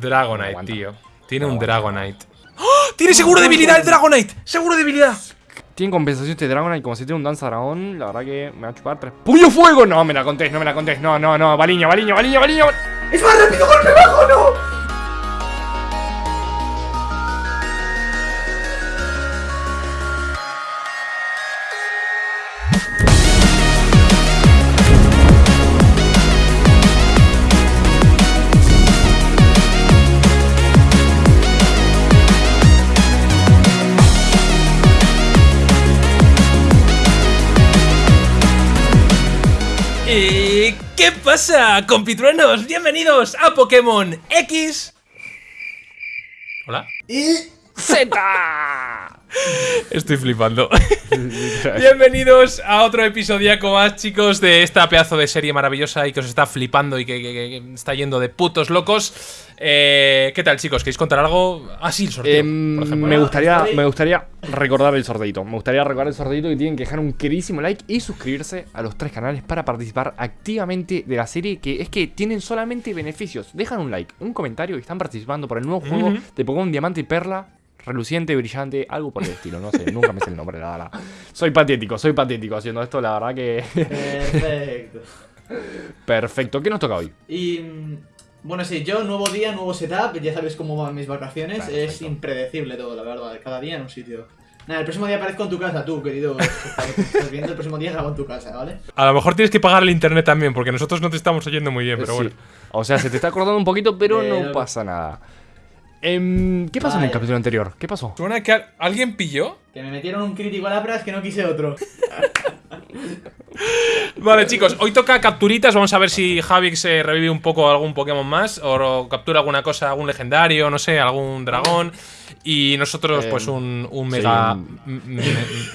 Dragonite, tío. Tiene un. Dragonite. ¡Oh! ¡Tiene seguro debilidad el Dragonite! ¡Seguro debilidad! Tiene compensación este Dragonite como si tiene un danza dragón. La verdad que me va a chupar tres. ¡Puño fuego! No, me la contés, no me la contés. No, no, no. Baliño, baliño, baliño, baliño. ¡Es más rápido, golpe bajo, no! Pasa, compitruenos? Bienvenidos a Pokémon X. Hola. Y... ¡Z! Estoy flipando. Bienvenidos a otro episodiaco más, chicos, de esta pedazo de serie maravillosa y que os está flipando y que, que- que- que está yendo de putos locos. Eh, ¿Qué tal, chicos? ¿Queréis contar algo? Ah, sí, el sorteo, Em, por ejemplo. me, gustaría, me gustaría recordar el sorteito. Me gustaría recordar el sorteito y tienen que dejar un queridísimo like y suscribirse a los tres canales para participar activamente de la serie. Que es que tienen solamente beneficios. Dejan un like, un comentario y están participando por el nuevo juego Ujú. de Pokémon Diamante y Perla. Reluciente, brillante, algo por el estilo, no sé, nunca me sé el nombre, la verdad. Soy patético, soy patético haciendo esto, la verdad que. Perfecto. Perfecto, ¿qué nos toca hoy? Y... Bueno, sí, yo, nuevo día, nuevo setup, ya sabes cómo van mis vacaciones, es Perfecto. impredecible todo, la verdad, cada día en un sitio. Nada, el próximo día aparezco en tu casa, tú, querido. que estás viendo, el próximo día grabo en tu casa, ¿vale? A lo mejor tienes que pagar el internet también, porque nosotros no te estamos oyendo muy bien, pero Sí. bueno. O sea, se te está acordando un poquito, pero no no- pasa nada. Em, ¿Qué pasó en el capítulo anterior? ¿Qué pasó? ¿Suena que al- alguien pilló? Que me metieron un crítico a la pras que no quise otro. Vale, chicos, hoy toca capturitas. Vamos a ver si Javix se revive un poco algún Pokémon más o captura alguna cosa, algún legendario, no sé, algún dragón. Y nosotros, Eh, pues, un, un sí, mega. un- m- m-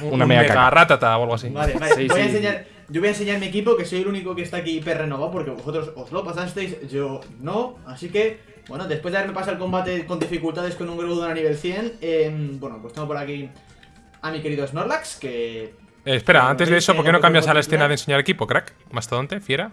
un, una un mega mega ratata o algo así. Vale, vale, Sí, voy a enseñar. Yo voy a enseñar mi equipo, que soy el único que está aquí hiper renovado, porque vosotros os lo pasasteis, yo no. Así que, bueno, después de haberme pasado el combate con dificultades con un Groudon a nivel 100, em, bueno, pues tengo por aquí a mi querido Snorlax, que Eh, espera, antes de eso, ¿por qué no cambias a la escena de enseñar equipo, crack? Mastodonte, fiera.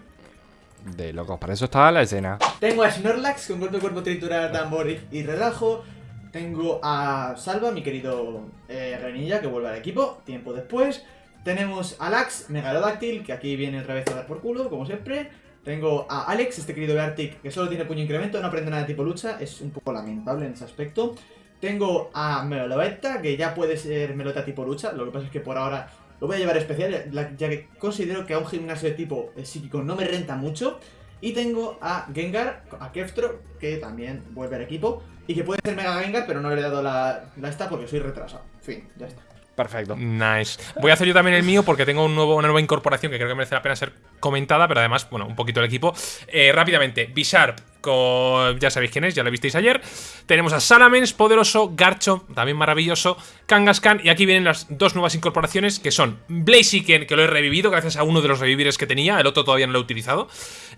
De locos, para eso está la escena. tengo a Snorlax con cuerpo a cuerpo triturar, tambor y, y relajo. Tengo a Salva, mi querido eh, Renilla, que vuelve al equipo, tiempo después. Tenemos a Lax, Megalodáctil, que aquí viene otra vez a dar por culo, como siempre. Tengo a Alex, este querido Beartic, que solo tiene puño incremento, no aprende nada de tipo lucha, es un poco lamentable en ese aspecto. Tengo a Meloetta, que ya puede ser Melota tipo lucha, lo que pasa es que por ahora lo voy a llevar especial, ya- que considero que a un gimnasio de tipo psíquico no me renta mucho. Y tengo a Gengar, a Keftro, que también vuelve al equipo. Y que puede ser Mega Gengar, pero no le he dado la, la esta porque soy retrasado. Fin, ya está. Perfecto. Nice. Voy a hacer yo también el mío porque tengo una nueva incorporación que creo que merece la pena ser comentada, pero además, bueno, un poquito el equipo. Eh, rápidamente, Bisharp, ya sabéis quién es, ya lo visteis ayer. Tenemos a Salamence, poderoso, Garcho, también maravilloso, Kangaskhan, y aquí vienen las dos nuevas incorporaciones que son Blaziken, que lo he revivido gracias a uno de los revivires que tenía, el otro todavía no lo he utilizado.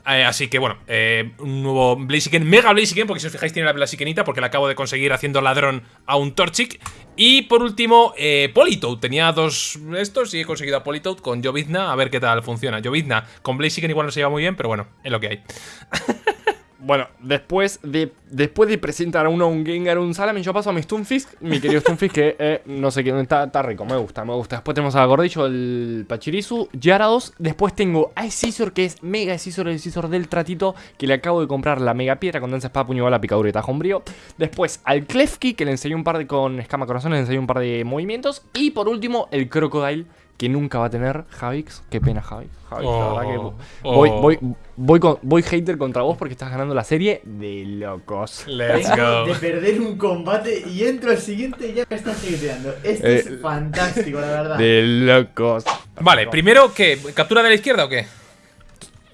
Eh, así que bueno, eh, un nuevo Blaziken, Mega Blaziken, porque si os fijáis tiene la Blazikenita, porque la acabo de conseguir haciendo ladrón a un Torchic. Y por último, eh. Tenía dos estos y he conseguido a Politoed con Jovizna, a ver qué tal funciona. Jovizna con Blaziken igual no se lleva muy bien, pero bueno, es lo que hay. Bueno, después de, después de presentar a uno un Gengar, un Salamin, yo paso a mi Stunfisk, mi querido Stunfisk, que eh, no sé qué, está, está rico, me gusta, me gusta. Después tenemos a Gordillo, el Pachirisu, Gyarados. Después tengo a Scizor, que es Mega Scizor, el Scizor del tratito, que le acabo de comprar la Mega Piedra con danza espada, puño, bala, picadura y tajo umbrío. Después al Klefki, que le enseñé un par de, con escama corazón, le enseñé un par de movimientos. Y por último, el Crocodile, que nunca va a tener Javix. Qué pena, Javix. Javix, la verdad que Oh, voy, oh. voy, voy, con- voy hater contra vos porque estás ganando la serie de locos. Let's Vengo go. de perder un combate y entro al siguiente y ya me están hateando. Esto Eh, es fantástico, la verdad. De locos. Vale, primero, ¿qué? ¿Captura de la izquierda o qué?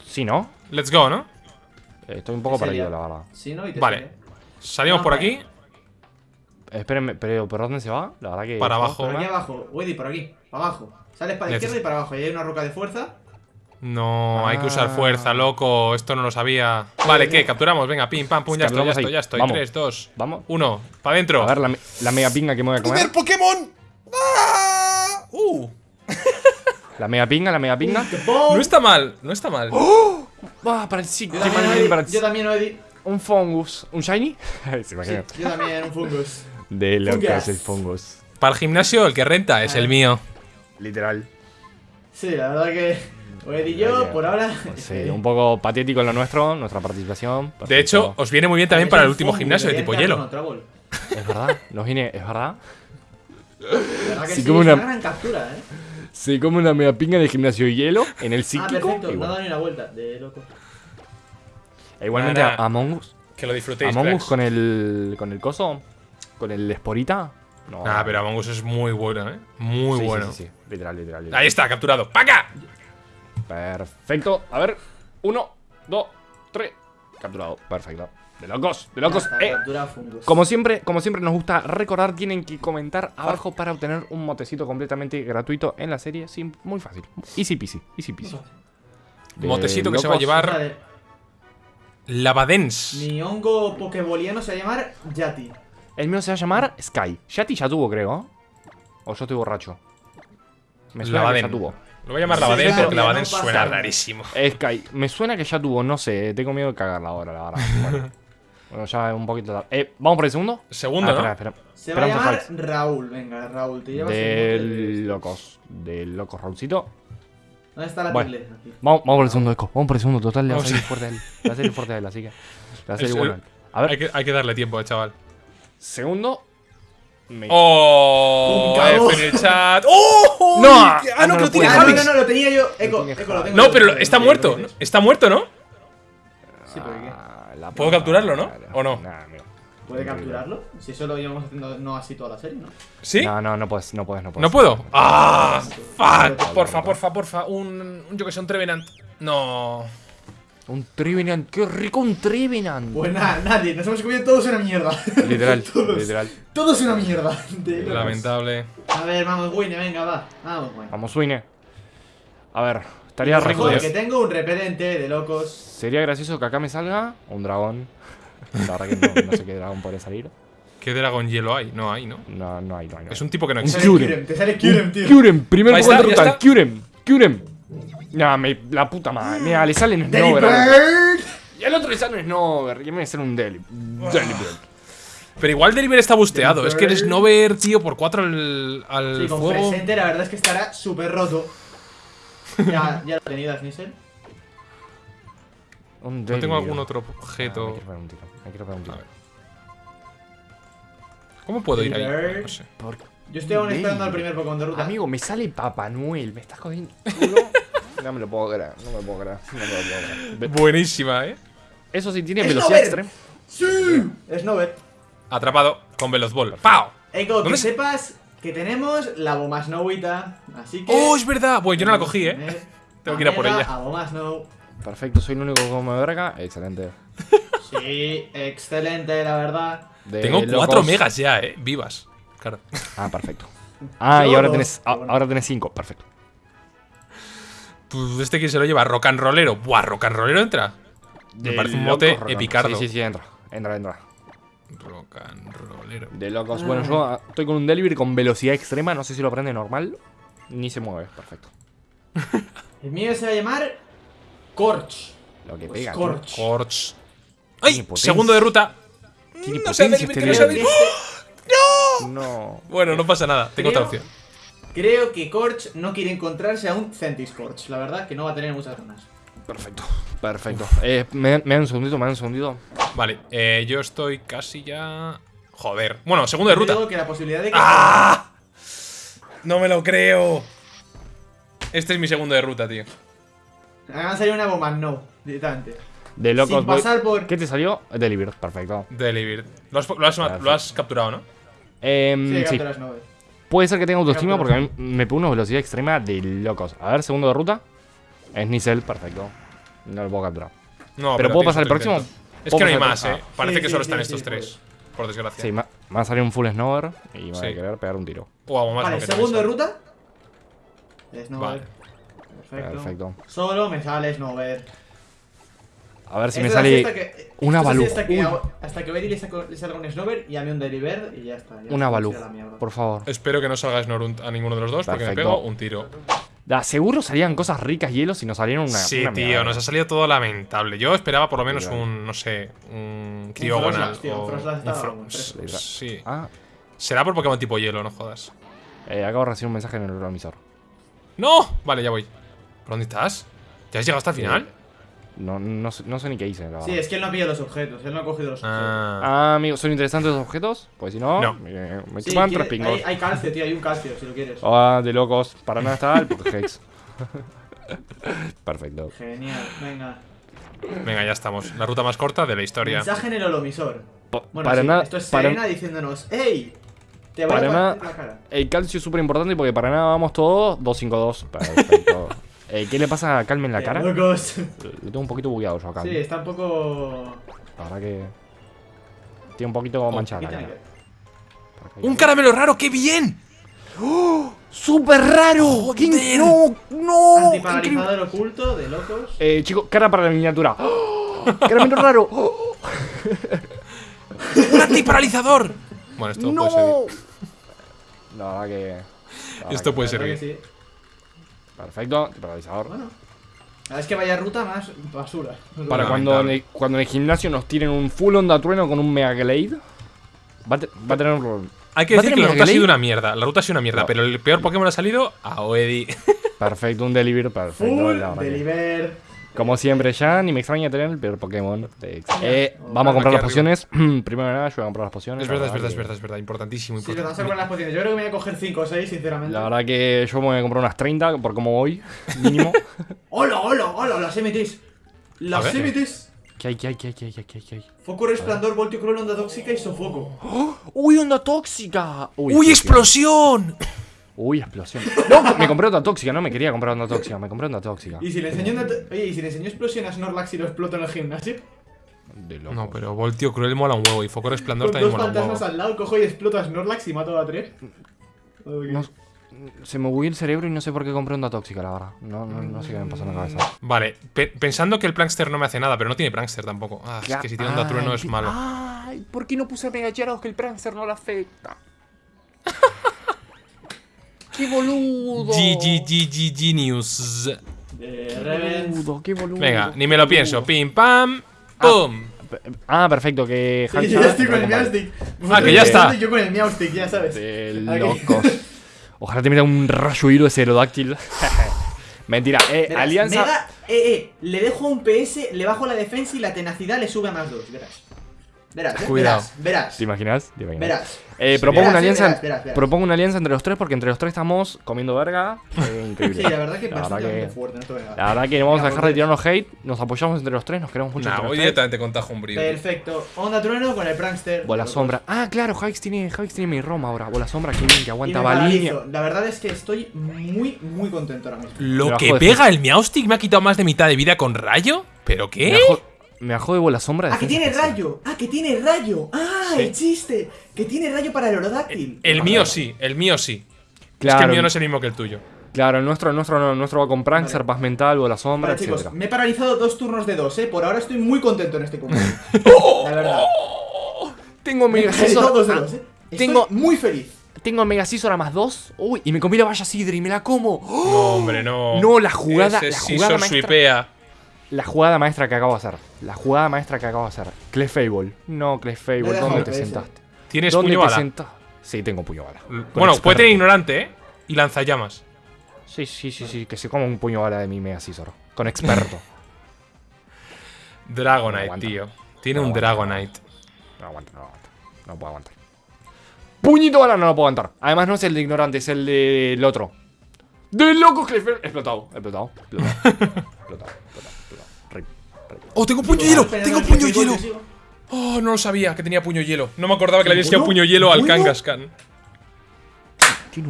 Sí, ¿no? Let's go, ¿no? Eh, Estoy un poco perdido, la verdad. Si no, y te Vale. sigue. Salimos No, por aquí. Espérenme, pero ¿por dónde se va? La verdad que. Para abajo. Por aquí ¿no? abajo, Weddy, por aquí, para abajo. Sales para la izquierda y para abajo. Y hay una roca de fuerza. No, hay que usar Ah. fuerza, loco. Esto no lo sabía. Vale, ¿qué? Capturamos. Venga, pim, pam, pum, ya estoy, ya estoy, ya estoy. Vamos. 3, 2, Vamos. 1. Para adentro. A ver, la, me- la mega pinga que me voy a comer. Pokémon! ¡Ah! ¡Uh! La mega pinga, la mega pinga. No está mal, no está mal. Va, para el sí. Yo también, para Weddy, el- para el- yo también, Weddy. un Fungus. ¿Un Shiny? Sí, yo también, un fungus. De Fungus. el Fungus. Para el gimnasio, el que renta es el mío. Literal. Sí, la verdad que. Oed y yo, por ahora. Sí, un poco patético en lo nuestro, nuestra participación. De hecho, Perfecto. os viene muy bien también para el último gimnasio de tipo hielo. es verdad, nos viene, es verdad. Verdad que Sí, sí, como es una- una gran captura, eh. Se come una mega pinga de gimnasio de hielo en el Ah, psíquico. perfecto, y no da ni una vuelta, de loco. E igualmente Nada. a Among Us. Que lo disfrutéis. Among Us con el. con el coso. Con el esporita. No. Ah, pero Among Us es muy bueno, ¿eh? Muy Sí, bueno. Sí, sí, Literal, literal, literal. Ahí está, capturado. ¡Paca! Perfecto. A ver. Uno, dos, tres. Capturado. Perfecto. De locos, de locos. Eh. Como siempre, como siempre nos gusta recordar, tienen que comentar abajo para obtener un motecito completamente gratuito en la serie. Sí, muy fácil. Easy peasy, easy peasy. De Motecito que se va a llevar- Lavadens. Mi hongo pokeboliano se va a llamar Yati. El mío se va a llamar Sky. Yati ya tuvo, creo. O yo estoy borracho. Me suena que Lavaden. ya tuvo. Lo voy a llamar Sí, Lavadens claro, porque no pasa suena rarísimo. Sky, me suena que ya tuvo, no sé, tengo miedo de cagarla ahora, la verdad. Bueno, Bueno, ya un poquito tarde. Eh, ¿vamos por el segundo? Segundo, Ah, ¿no? espera, espera. Se va a llamar. Raúl. Venga, Raúl, te llevas el De mote de- locos. De locos, Raulcito. ¿Dónde está la Bueno. Vamos, vamos por el segundo eco. Vamos por el segundo, total. Le va a salir fuerte a él. Le va a salir fuerte a él, así que. Le va a salir bueno. A ver, Hay que, hay que darle tiempo, chaval. Segundo. Me... ¡Oh! F en el chat. ¡Oh! No, ¡Ah, ah, no, no que lo tiene. Ah, no, no, no, lo tenía yo. Eco, tiene Eco, lo tengo No, pero está muerto. ¿no? Está muerto, ¿no? Sí, ¿por qué? Ah, ¿Puedo capturarlo, no? ¿O no? ¿Puede capturarlo? Si eso lo llevamos haciendo no así toda la serie, ¿no? ¿Sí? No, no, no puedes, no puedes, no puedes. ¿No puedo? ¡Ah! ¡Fuck! Porfa, porfa, porfa. Un, un yo que sé, un Trevenant. No. Un Trevenant, qué rico un Trevenant. Pues nada, nadie, nos hemos comido todos una mierda. Literal, todos, literal. Todos una mierda. de. Lamentable. A ver, vamos, Winnie, venga, va. Vamos, Winnie. Vamos, Swine. A ver, estaría rico. Que tengo un repelente de locos. Sería gracioso que acá me salga un dragón. La verdad que no, no sé qué dragón podría salir. ¿Qué dragón hielo hay? No hay, ¿no? No, no hay, no hay. No hay. Es un tipo que no Te existe. sale Kyurem. Kyurem, te sale Kyurem, tío. Kyurem, primer Ahí Pokémon está, de ya ruta. está. Kyurem, Kyurem. Nah, me, la puta madre. Mira, le sale un Snover. Delibird. Y al otro le sale un Snover. Y me sale un Deli. Delibird. Pero igual Deliver está busteado. Es que el. Snover, tío, por 4 al, al Sí, con fuego. presente la verdad es que estará súper roto. Ya, ya lo he tenido, Snizzle. Un No tengo algún otro Ah, me objeto. quiero pegar un tiro. Me quiero pegar un tiro. A ver. ¿Cómo puedo ir ahí? No sé. ¿Por Yo estoy aún esperando al primer Pokémon de ruta. Amigo, me sale Papá Noel. ¿Me estás jodiendo? no me lo puedo creer. No me lo puedo creer. No me lo puedo creer. Buenísima, ¿eh? Eso sí, tiene ¡Es velocidad extrema. ¡Sí! Snover. Atrapado con Veloz Ball. ¡Pau! Eco, que ¿Dónde se- sepas que tenemos la Bomba Snowita. Así que. ¡Oh, es verdad! Bueno, yo no la cogí, ¿eh? Tengo que ir a por ella. A Bomba Snow. Perfecto, soy el único que come verga. Excelente. Sí, excelente, la verdad. De Tengo locos. 4 megas ya, ¿eh? Vivas. Claro. Ah, perfecto. Ah, y ahora dos, tenés, pero a- bueno. ahora tenés 5. Perfecto. Pues este quién se lo lleva, rock and rollero. Buah, rock and rollero entra. Me parece un mote epicardo. Sí, sí, sí, entra. Entra, entra. Rock and rollero. De locos. Bueno, yo ah, estoy con un delivery con velocidad extrema. No sé si lo prende normal. Ni se mueve. Perfecto. El mío se va a llamar. Corch. Lo que Pues pega. tío. Corch. Corch. ¡Ay! Segundo de ruta. Tiene No sea potencia Deliver, este que no delivery. No. Bueno, no pasa nada. Tengo otra opción. Creo que Corch no quiere encontrarse a un Centiscorch. La verdad que no va a tener muchas ganas. Perfecto. Perfecto. Eh, me, me dan un segundito, me dan un segundito. Vale, eh, yo estoy casi ya. Joder. Bueno, segundo de ruta. que la posibilidad de que. ¡Ah! No me lo creo. Este es mi segundo de ruta, tío. Me va a salir una bomba, no, directamente. De locos. Sin voy- pasar por. ¿Qué te salió? Delivery. Perfecto. Delivered. ¿Lo has, lo has- lo has capturado, ¿no? Em, Sí, sí. capturas. Puede ser que tenga autoestima porque a mí me pone una velocidad extrema de locos. A ver, segundo de ruta. Snizzle, perfecto. No lo puedo capturar. No, Pero ¿puedo tienes pasar el próximo? Es ¿Puedo que no hay más, eh. Parece Sí, que sí, solo sí, están sí, estos tres. Por desgracia. Sí, me va a salir un full snower y me va a querer pegar un tiro. Algo más. Vale, segundo de ruta. Snover. Vale. Perfecto. Perfecto. Solo me sale Snover. A ver si me sale hasta que- una Baloo. Hasta que, hasta que Betty le, saco- le salga un Snover y a mí un Deliver y ya está. ya una mierda. Por favor. Espero que no salga Snorunt a ninguno de los dos porque me Perfecto. pego un tiro. Da, seguro salían cosas ricas hielos y nos salieron una. sí, una tío, nos ha salido todo lamentable. Yo esperaba por lo menos un, no sé, un. Literal. Sí. Ah, Será por Pokémon tipo hielo, no jodas. eh, acabo de recibir un mensaje en el emisor. ¡No! Vale, ya voy. ¿Por dónde estás? ¿Ya has llegado hasta el final? No, no, sé, no sé ni qué hice, la verdad. Sí, es que él no ha pillado los objetos, él no ha cogido los objetos. Ah. Ah, amigos, ¿son interesantes los objetos? Pues si no, No. me, me Sí, chupan quiere- tres pingos. hay, hay calcio, tío, hay un calcio, si lo quieres. Ah, de locos. Para nada está el Pokéhex. Perfecto. Genial, venga. Venga, ya estamos. La ruta más corta de la historia. Mensaje en el holomisor. Pa- Bueno, para sí, nada. esto es para- Serena diciéndonos, ¡Ey! Te voy Para a nada- la cara. El calcio es súper importante porque para nada vamos todos 252. Perfecto. Eh, ¿Qué le pasa a Calme en la Eh, cara? locos. Lo tengo un poquito bugueado yo. Sí, está un poco. La verdad que. Tiene un poquito manchada ¿Qué la tiene cara. que- ¡Un caramelo raro! ¡Qué bien! ¡Súper raro! ¿Qué- Joder. ¡No! ¡No! Antiparalizador oculto de locos. Eh, chicos, cara para la miniatura. ¡Oh! ¡Caramelo raro! ¡Oh! ¡Un antiparalizador! Bueno, esto ¡No! puede ser. La verdad que. la verdad Esto que- puede servir. Perfecto, paralizador. Bueno. Es que vaya ruta más basura. Para cuando en, el, cuando en el gimnasio nos tiren un full onda trueno con un Mega Glade. Va a, te- va a tener un. Hay que ¿Va a decir que la ruta ha sido una mierda. La ruta ha sido una mierda, No. pero el peor Pokémon ha salido a Oedi. Perfecto, un deliver perfecto. Full, deliver. Como siempre, ya ni me extraña tener el peor Pokémon. de- Eh, Oh, vamos a comprar las pociones. Primero de nada, yo voy a comprar las pociones. es verdad, es verdad, que- es verdad, es verdad. Importantísimo, Sí, importantísimo. poner las pociones. Yo creo que me voy a coger 5 o 6, sinceramente. La verdad que yo me voy a comprar unas 30 por como voy, mínimo. ¡Hola, hola, hola! Las MTs. Las. MTs. ¿Qué hay, qué hay, qué hay, qué hay, qué hay, qué hay? Foco resplandor, voltio cruel, onda tóxica y sofoco. ¡Uy, onda tóxica! ¡Uy, explosión! ¡Uy, explosión! No, me compré onda tóxica, no me quería comprar onda tóxica, me compré onda tóxica. Y si le enseño una to- Oye, ¿y si le enseño explosión a Snorlax y lo exploto en el gimnasio? De loco. No, pero Voltio Cruel mola un huevo y Foco Resplandor Con también dos mola un fantasmas huevo. al lado, cojo y exploto a Snorlax y mato a tres. Ok. No- se me bugueó el cerebro y no sé por qué compré onda tóxica, la verdad. No, no, no sé qué me pasó en la cabeza. Vale, pe- pensando que el Prankster no me hace nada, pero no tiene Prankster tampoco. Ah, es que si tiene onda trueno es malo. Ay, ¿por qué no puse Mega Gyarados que el Prankster no le afecta? ¡Qué boludo! GG, GG, Genius. Reven. boludo, qué boludo. Venga, ni me lo pienso. Pim, pam, pum. Ah, perfecto, que Sí, Hancha- ya estoy con el Meowstic. Ah, que ya está. Yo con el Meowstic, ya sabes. De Aquí. locos. Ojalá te meta un rayo hilo ese aerodáctil. Mentira, eh, Verás, Alianza. Mega, eh, eh, le dejo un PS, le bajo la defensa y la tenacidad le sube a más 2, verás. Verás, eh, Cuidado. verás, verás. ¿Te imaginas? ¿Te imaginas? Verás. Eh, propongo verás, una alianza. verás, verás, verás. Propongo una alianza entre los tres porque entre los tres estamos comiendo verga. Eh, increíble. Sí, la verdad que La verdad que- fuerte, no. La verdad que no vamos a dejar de tirarnos hate. Nos apoyamos entre los tres, nos queremos mucho. Nah, tres. directamente con Tajo Umbrío. tío. Perfecto. Onda trueno con el prankster. Bola sombra. Ah, claro, Javix tiene, Javix tiene mi Roma ahora. Bola sombra, que Y aguanta paralizo. La verdad es que estoy muy, muy contento ahora mismo. Lo que pega el Meowstic me ha quitado más de mitad de vida con rayo. ¿Pero Me qué? Me bajó de bola sombra. ¡Ah, que tiene especial. rayo! ¡Ah, que tiene rayo! ¡Ah, el chiste! Que tiene rayo para el Orodáctil. El mío sí, el mío sí. Es que Claro, el mío no es el mismo que el tuyo. claro, el nuestro, el nuestro, no, el nuestro va con Prankster, paz mental, bola sombra, Vale, chicos, etc. me he paralizado dos turnos de dos, eh. Por ahora estoy muy contento en este combate. La verdad. Tengo Me he Mega dos de Scizor. dos, eh. Estoy tengo- muy feliz. Tengo Mega Scizor a más 2. Uy, y me comí la valla Sidri y me la como. ¡Oh! No, hombre, no. No, la jugada- Ese la jugada maestra-. La jugada maestra que acabo de hacer. La jugada maestra que acabo de hacer. Clefable. No, Clefable, ¿dónde te sentaste? Tienes ¿Dónde puño te bala. Sí, tengo puño bala. Bueno, puede tener ignorante, ¿eh? Y lanzallamas. Sí, sí, sí, sí, que se coma un puño bala de mi Mega Scizor. Con experto. Dragonite, tío. Tiene No un aguanta, Dragonite. No aguanta, no aguanta. No puedo aguantar. Puñito bala no lo puedo aguantar. Además no es el de ignorante, es el del otro. ¡De loco Clefable! Explotado, explotado, explotado. explotado, explotado. ¡Oh, tengo puño hielo! ¡Tengo puño hielo! Oh, no lo sabía que tenía puño hielo. No me acordaba que le había enseñado ¿Bueno? puño hielo al. Kangaskhan.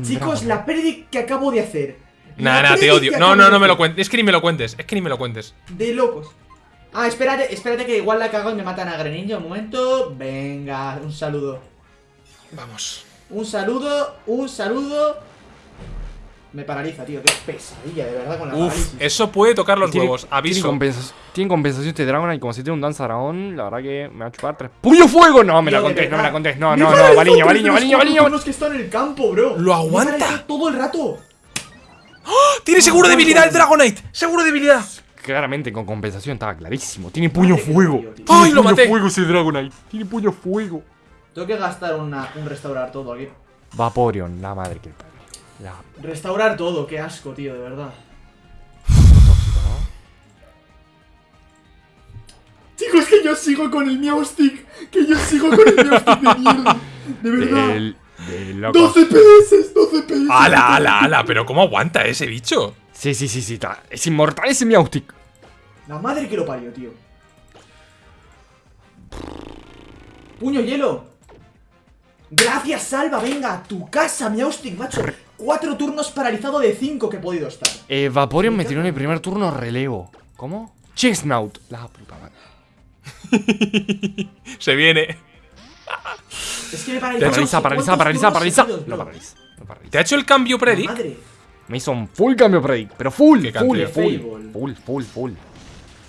Chicos, la predict que acabo de hacer. Nah, nah, te odio. No, no, no me lo cuentes. Es que ni me lo cuentes. Es que ni me lo cuentes. De locos. Ah, espérate, espérate que igual la cago y me matan a Greninja. Un momento. Venga, un saludo. Vamos. Un saludo, un saludo. Me paraliza, tío. Qué pesadilla, de verdad, con la Uf, parálisis. eso puede tocar los Tiene- huevos. Tiene, Aviso. tiene compensación este dragón y como si tiene un danza dragón, la verdad que me va a chupar tres. ¡Puño fuego! No, me la contés, no me la contés. No, no, no, Baliño, Baliño, los Baliño, Baliño. turnos que están en el campo, bro. ¡Lo aguanta! todo el rato. ¡Oh! ¡Tiene seguro de debilidad el Dragonite! ¡Seguro de debilidad! Claramente con compensación estaba clarísimo. Tiene puño fuego. tío, tío. Tiene ¡Ay, lo puño maté! fuego ese Dragonite. Tiene puño fuego. Tengo que gastar una, un restaurar todo aquí. Vaporeon, la madre que el padre. La Restaurar todo, qué asco, tío, de verdad. Chicos, que yo sigo con el Meowstick. Que yo sigo con el Meowstick de mierda. De verdad. Del, del loco. 12 PS, 12 PS. ¡Ala, ala, ala! ¿Pero cómo aguanta ese bicho? Sí, sí, sí, sí. está- Es inmortal ese Meowstick. La madre que lo parió, tío. Puño hielo. Gracias, Salva. Venga, a tu casa, Meowstick, macho. Cuatro turnos paralizado de cinco que he podido estar. Eh, Vaporeon me tiró en el primer turno relevo. ¿Cómo? Chesnaut. La puta madre. Se viene. Es que me paraliza. Paraliza, paraliza, paraliza, paraliza. Lo paraliza. Lo paraliza. ¿Te ha hecho el cambio Predict? Madre. Me hizo un full cambio predict. Pero full, Qué full, full, full, full, full.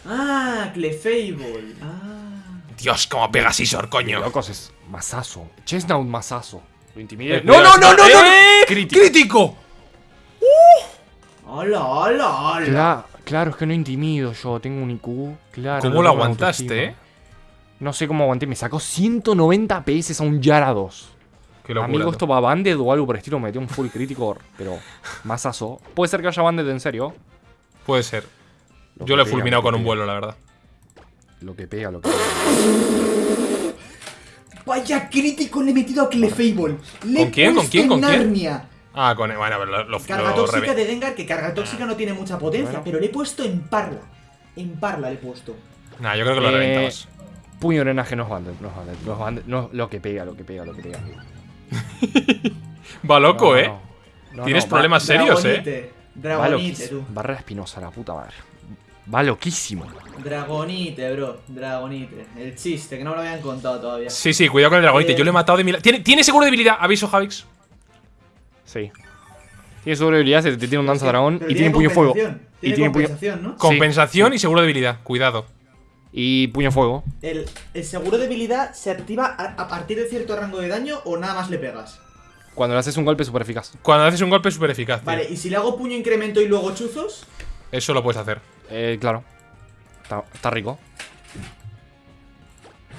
Ah, Clefable. Ah. Dios, cómo pega Scizor, coño. Locos es masazo. Chesnaut masazo. Eh, no, no, no, no, no, no. ¡Eh! Crítico. ¡Crítico! Hola, hola, hola. Cla- claro, es que no intimido yo. Tengo un IQ. Claro. ¿Cómo no lo aguantaste, eh? No sé cómo aguanté. Me sacó 190 PS a un Yara 2. Qué locura. Amigo, esto va banded o algo por el estilo. Me metió un full crítico, pero masazo. Puede ser que haya banded en serio. Puede ser. Lo Yo lo he fulminado con un vuelo, la verdad. Lo que pega, lo que pega. Vaya crítico le he metido a Clefable. Le ¿Con quién? ¿Con quién? ¿Con quién? Narnia. Ah, con. Bueno, pero lo, Carga lo tóxica de Gengar, que carga tóxica no tiene mucha potencia, Bueno. pero le he puesto en parla. En parla le he puesto. Nah, yo creo que lo Eh, reventamos. Puño drenaje no es banded, no es banded, no no, lo que pega, lo que pega, lo que pega. Va loco, No, ¿eh? no. No, Tienes no, problemas serios, ¿eh? Dragonite. Tú. Barrera espinosa, la puta madre. Va loquísimo. Dragonite, bro. Dragonite. El chiste, que no me lo habían contado todavía. Sí, sí, cuidado con el dragonite. Eh. Yo lo he matado de mil. ¿Tiene, ¿Tiene seguro de debilidad? Aviso, Javix. Sí. Tiene sobrevivibilidad, se te tiene un danza dragón Pero y tiene puño fuego. Y Tiene puño, compensación, ¿no? Compensación y seguro de debilidad. Cuidado. y puño fuego. El, el seguro de debilidad se activa a, a partir de cierto rango de daño o nada más le pegas. Cuando le haces un golpe súper eficaz. Cuando haces un golpe súper eficaz. tío. Vale, y si le hago puño incremento y luego chuzos, Eso lo puedes hacer. Eh, claro. Está, está rico.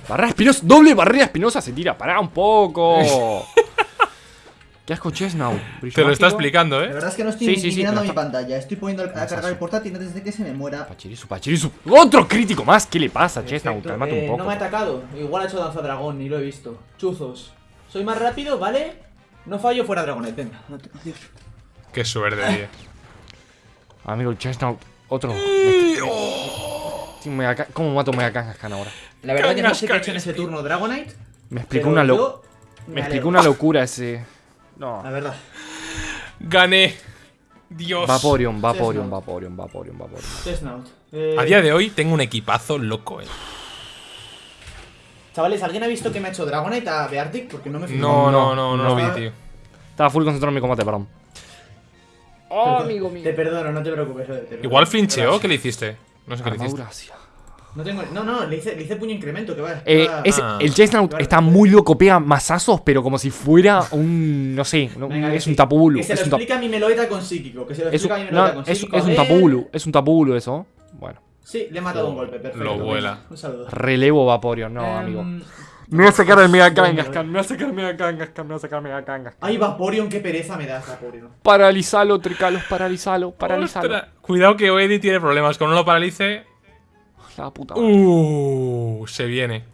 Barrera espinosa. Doble barrera espinosa se tira. Pará un poco. Qué asco Chesnau. Brillo Te lo está explicando, la ¿eh? verdad es que no estoy Sí, ni sí, sí, mirando pero mi está- pantalla. Estoy poniendo a cargar el portátil antes de que se me muera. Pachirisu, Pachirisu. Otro crítico más. ¿Qué le pasa, Chesnau? Perfecto. Calmate Eh, un poco. No me ha atacado. Igual ha hecho danza dragón, ni lo he visto. Chuzos. Soy más rápido, ¿vale? No fallo fuera dragonet. Venga. Adiós. Qué suerte, tío. Amigo, Chesnau. Otro. Mega- ¿Cómo mato Mega Kangaskhan ahora? La verdad que no sé qué ha hecho en ese turno Dragonite. Me explicó pero una locura. Me explicó una locura ese. No. La verdad. Gané. Dios. Vaporeon, Vaporeon. Vaporeon, Vaporeon, Vaporeon. Eh, A día de hoy tengo un equipazo loco, eh. Chavales, ¿alguien ha visto que me ha hecho Dragonite a Beartic? Porque no me fijo. No, no, no, no, lo no. vi, tío. Estaba full concentrado en mi combate, perdón. Oh, Te- amigo mío. Te perdono, no te preocupes. te perdono. Igual flincheó. ¿qué le hiciste? No sé qué le hiciste. No tengo. No, no, le hice, le hice puño incremento, que va. Eh, va- es- Ah. el Chestnut está muy loco, pega masazos, pero como si fuera un. No sé, no- Venga, que es sí. un tapubulu. Que se Es lo un, explica mi Meloeta con psíquico. Que se lo es, explica un- mi Meloeta no, con es- psíquico. es un Eh, tapubulu, es un tapubulu eso. Bueno, Sí, le he matado un golpe, perfecto. Lo vuela. Un saludo. relevo Vaporeon, no, Em, amigo. Me voy a sacar el Mega Kangaskhan, me voy a sacar el Mega Kangaskhan, me voy a sacar el Mega Kangaskhan. Ay, Vaporeon, qué pereza me das, Vaporeon. Paralizalo, Tricalos, paralizalo, paralizalo. Ostras. Cuidado que Oedi tiene problemas. Con no lo paralice. La puta madre. Uh, se viene.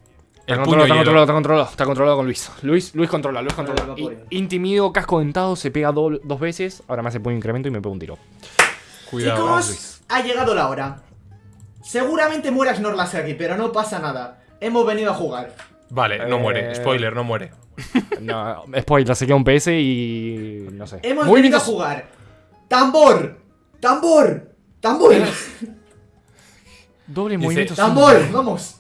Está controlado, está controlado, está controlado, está controlado con Luis. Luis, Luis controla, Luis controla. Intimido, casco dentado, se pega do- dos veces. Ahora me hace puño incremento y me pega un tiro. Cuidado. Chicos, ha llegado la hora. Seguramente muera Snorlax pero no pasa nada. Hemos venido a jugar. Vale, no Eh, muere. Spoiler, no muere. No, spoiler, se queda un PS y. no sé. Hemos Muy bien. venido a jugar. ¡Tambor! ¡Tambor! ¡Tambor! Doble movimiento. sin- ¡Tambor! ¡Vamos!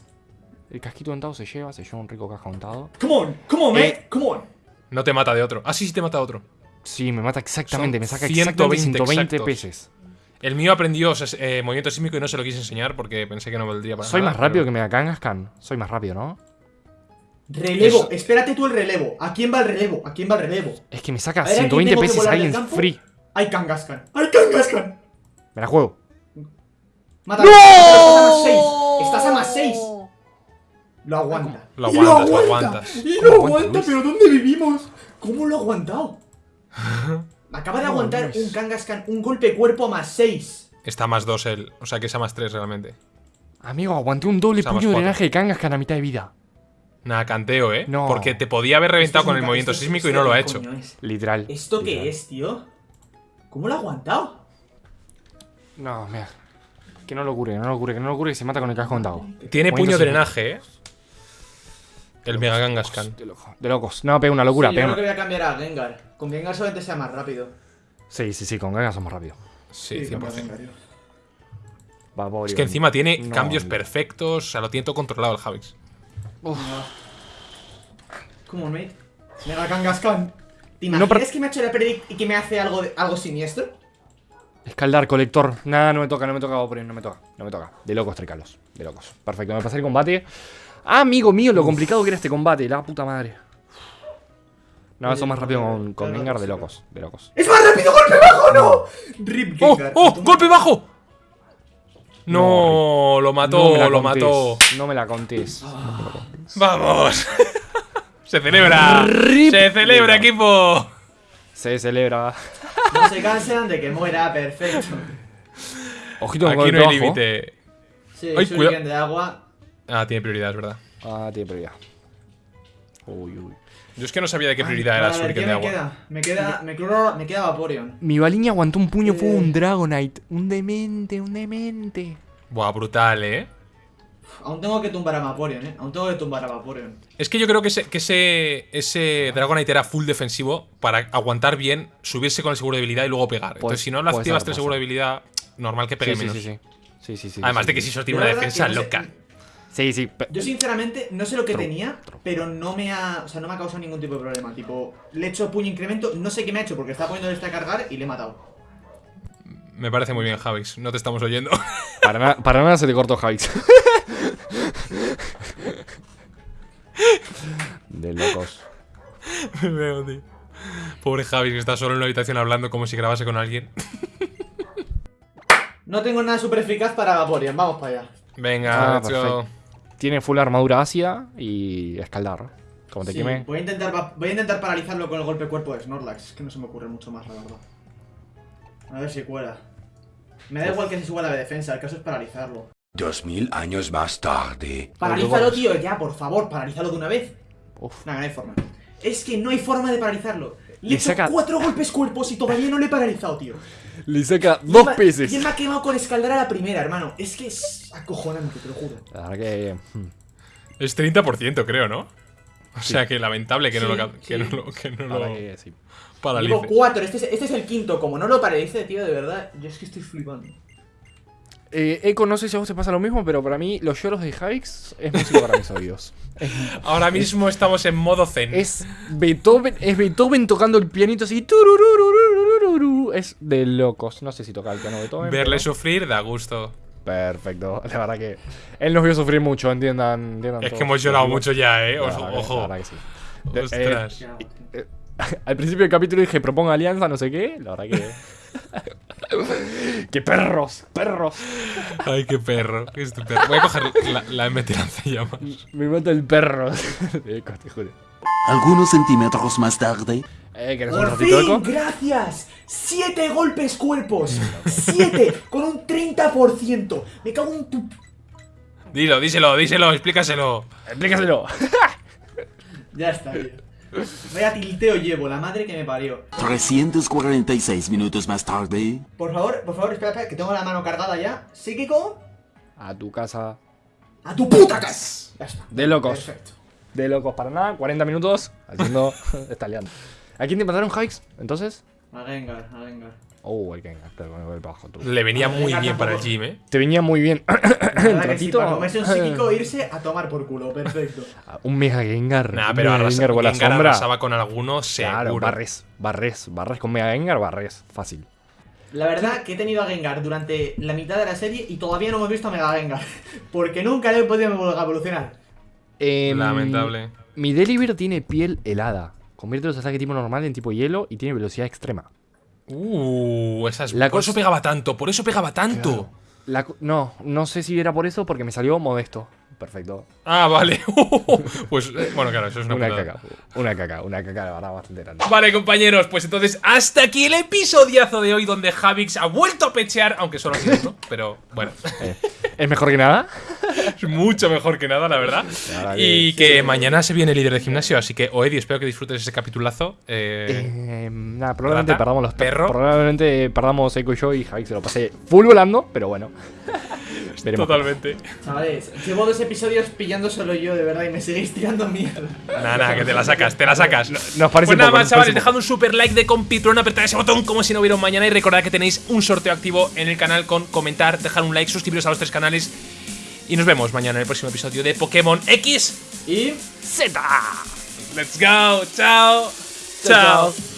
El casquito dentado se lleva, se lleva un rico casco dentado. ¡Come on! ¡Come on, Eh. ¡Come on! No te mata de otro. Ah, sí, sí te mata de otro. Sí, me mata exactamente, Son me saca 120 exactamente 120 exactos. peces. El mío aprendió eh, movimiento sísmico y no se lo quise enseñar porque pensé que no valdría para Soy nada, más rápido pero- que me Kangaskhan. Soy más rápido, ¿no? Relevo, Eso- espérate tú el relevo. ¿A quién va el relevo? ¿A quién va el relevo? Es que me saca A ver, ¿a quién 120 tengo que peces volar ahí del en campo? free. ¡Hay Kangaskhan! ¡Hay Kangaskhan! Me la juego. ¡Mátalo! Estás a más 6. Estás a más 6. Lo aguanta. Lo Y aguantas, lo aguantas. Y ¿Cómo lo aguanta, aguanta, pero ¿dónde vivimos? ¿Cómo lo ha aguantado? Acaba de No, aguantar Luis. un Kangaskhan, un golpe cuerpo más 6. Está a más 2 él. O sea que es a más 3 realmente. Amigo, aguanté un doble puño de drenaje de Kangaskhan a mitad de vida. Nada, canteo, ¿eh? No. Porque te podía haber reventado con el movimiento sísmico y no lo ha hecho. Literal. ¿Esto literal. qué es, tío? ¿Cómo lo ha aguantado? No, mira. Que no lo cure, que no lo cure, que no lo cure, que se mata con el casco contado. Tiene puño sísmico. drenaje, ¿eh? El Mega Kangaskhan. De. De locos. No, pega una locura, Sí, yo pega creo que voy a cambiar a Gengar. Con Gengar solamente sea más rápido. Sí, sí, sí, con Gaga somos rápidos. Sí, a 100%. Gengar, yo. Va, pobre Es que encima tiene No, cambios no. perfectos, o sea, lo tiene todo controlado el Javix. ¿Cómo, mate? Mega Kangaskhan. ¿Te No, imaginas pero- que me ha hecho la predict y que me hace algo, de- algo siniestro? Escaldar, colector. Nada, no me toca, no me toca, no me toca, no me toca. De locos, Tricalos. De locos. Perfecto, me pasé el combate. Ah, amigo mío, lo complicado que era este combate, la puta madre. No, eso más rápido con, con Gengar, de locos, de locos. ¡Es más rápido! ¡Golpe bajo! ¡No! Rip ¡Oh! Gengar. ¡Oh! ¡Golpe bajo! No, lo No mató, la lo mató. No me la contés. ¡Vamos! ¡Se celebra! Rip ¡Se celebra, equipo! Se celebra. No se cansan de que muera, perfecto. Ojito Aquí no hay límite. Sí, Ay, de agua. Ah, tiene prioridad, es verdad. Ah, tiene prioridad. Uy, uy. Yo es que no sabía de qué prioridad Vale, era ver, Shuriken ¿qué de me agua. queda? Me queda, me queda, me queda Vaporeon. Mi baliña aguantó un puño, fue Eh. un Dragonite. Un demente, un demente. Buah, brutal, ¿eh? Aún tengo que tumbar a Vaporeon, eh. Aún tengo que tumbar a Vaporeon. Es que yo creo que ese, que ese, ese Dragonite era full defensivo para aguantar bien, subirse con el seguro de habilidad y luego pegar. Entonces, si no lo puede activas el seguro de habilidad, normal que pegue Sí, menos. sí, sí. Sí, sí, sí. Además sí, de que sí. si tiene una defensa que no sé- loca. Sí, sí. pe- Yo sinceramente no sé lo que tenía, pero no me ha, o sea, no me ha causado ningún tipo de problema. Tipo, le he hecho puño incremento, no sé qué me ha hecho porque estaba poniendo este a cargar y le he matado. Me parece muy bien, Javix. No te estamos oyendo. Para, na- para nada se te cortó Javix. De locos. Me veo, tío. Pobre Javix que está solo en una habitación hablando como si grabase con alguien. No tengo nada super eficaz para Vaporeon, vamos para allá. Venga, Ah. Tiene full armadura ácida y escaldar. Como te Sí, queme. voy, a intentar, va- voy a intentar paralizarlo con el golpe cuerpo de Snorlax. Es que no se me ocurre mucho más, la verdad. A ver si cuela. Me da igual que se suba la de defensa, el caso es paralizarlo. Dos mil años más tarde. Paralízalo, tío, ya, por favor, paralízalo de una vez. Uf. Nada, no hay forma. Es que no hay forma de paralizarlo. Le Le saca- cuatro golpes cuerpos y todavía no le he paralizado, tío. Le saca Y dos peces. Y él me ha quemado con escaldar a la primera, hermano. Es que es acojonante, te lo juro. La verdad que. hmm. Es 30%, creo, ¿no? O sea que lamentable que no lo, que sí. no lo, que no lo que sí. paralice. Llevo cuatro, este es, este es el quinto. Como no lo paralice, tío, de verdad, yo es que estoy flipando. Eh, Eco, no sé si a vos te pasa lo mismo, pero para mí los lloros de Javix es música para mis oídos. Es, Ahora mismo estamos en modo zen. es Beethoven, es Beethoven tocando el pianito así. Es de locos. No sé si toca el piano Beethoven. Verle pero- sufrir da gusto. Perfecto. La verdad que él nos vio sufrir mucho, entiendan. entiendan Es todos. que hemos llorado Lo mucho ya, eh. Ojo. ojo. La verdad que sí. De- Ostras. eh, al principio del capítulo dije proponga alianza, no sé qué. La verdad que. ¡Qué perros! ¡Perros! Ay, qué perro. qué estupendo. Voy a coger la, la MT lanzallamas. Me mata el perro. de Eco, te juro. Algunos centímetros más tarde. Eh, ¿querés un ¡Por ratito, fin! Eco? ¡Gracias! ¡Siete golpes cuerpos! ¡Siete! con un 30%. Me cago en tu... Dilo, díselo, díselo, explícaselo. Explícaselo. Ya está, tío. Vaya tilteo llevo, la madre que me parió. 346 minutos más tarde. Por favor, por favor, espera, espera, que tengo la mano cargada ya. ¿Psíquico? A tu casa. ¡A tu puta casa! Ya está. De locos. Perfecto. De locos para nada. 40 minutos haciendo. está liando. ¿A quién te mataron, Hikes? Entonces. A Gengar, a Gengar. Oh, el con bajo tú. Le venía Ah, muy bien para el gym, eh. Te venía muy bien. La verdad que sí, ratito- para comerse un psíquico, irse a tomar por culo, perfecto. Un Mega Gengar. Nah, un pero Mega arrasa, Gengar con la sombra. arrasaba con alguno seguro. Claro, barres. Barres. Barres con Mega Gengar, barres. Fácil. La verdad que he tenido a Gengar durante la mitad de la serie y todavía no hemos visto a Mega Gengar. Porque nunca le he podido evolucionar. Em, Lamentable. Mi Deliver tiene piel helada. Convierte los ataques tipo normal en tipo hielo y tiene velocidad extrema. Uh, esas. La por cosa- eso pegaba tanto, por eso pegaba tanto. La no, no sé si era por eso, porque me salió modesto. Perfecto. Ah, vale. pues, eh, bueno, claro, eso es una, Una, putada. caca. Una caca, una caca de verdad bastante grande. Vale, compañeros, pues entonces hasta aquí el episodiazo de hoy donde Javix ha vuelto a pechear, aunque solo ha sido uno, pero bueno, Eh, ¿Es mejor que nada? es mucho mejor que nada, la verdad. que Y que mañana se viene el líder de gimnasio, así que, Oedi, espero que disfrutes ese capitulazo. Eh, Eh, nada, probablemente Rata, perdamos los perro. Probablemente perdamos Echo y yo y Javi se lo pasé full volando, pero bueno. Veremos. totalmente. Chavales, llevo dos episodios pillando solo yo, de verdad, y me seguís tirando mierda. Nada, nada, que te la sacas, te la sacas. Nos parece Pues nada poco, más, chavales, dejad un super like de compitrón, apretad ese botón como si no hubiera un mañana y recordad que tenéis un sorteo activo en el canal con comentar, dejar un like, suscribiros a los tres canales y nos vemos mañana en el próximo episodio de Pokémon X. Y Z. Let's go. Chao. Chao, Chao. chao.